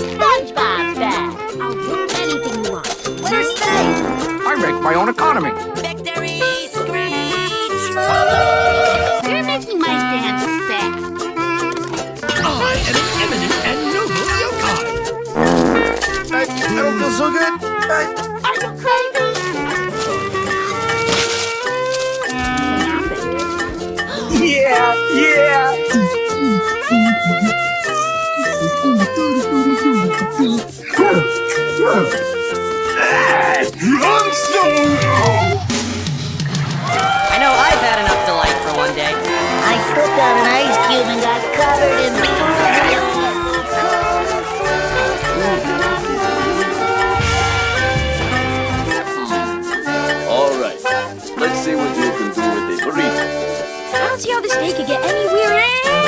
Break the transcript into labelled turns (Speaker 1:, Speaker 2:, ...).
Speaker 1: SpongeBob bag. I'll do anything you want.
Speaker 2: Winner stay!
Speaker 3: I make my own economy.
Speaker 2: Victory! Screech!
Speaker 1: You're making my dance sad.
Speaker 4: I am an eminent and noble yokai.
Speaker 3: I, I don't feel so good. I,
Speaker 1: Are you crazy?
Speaker 3: yeah, yeah.
Speaker 2: I know I've had enough delight for one day.
Speaker 1: I slipped on an ice cube and got covered in
Speaker 5: All right. Let's see what you can do with a burrito.
Speaker 1: I don't see how this day could get any weirder.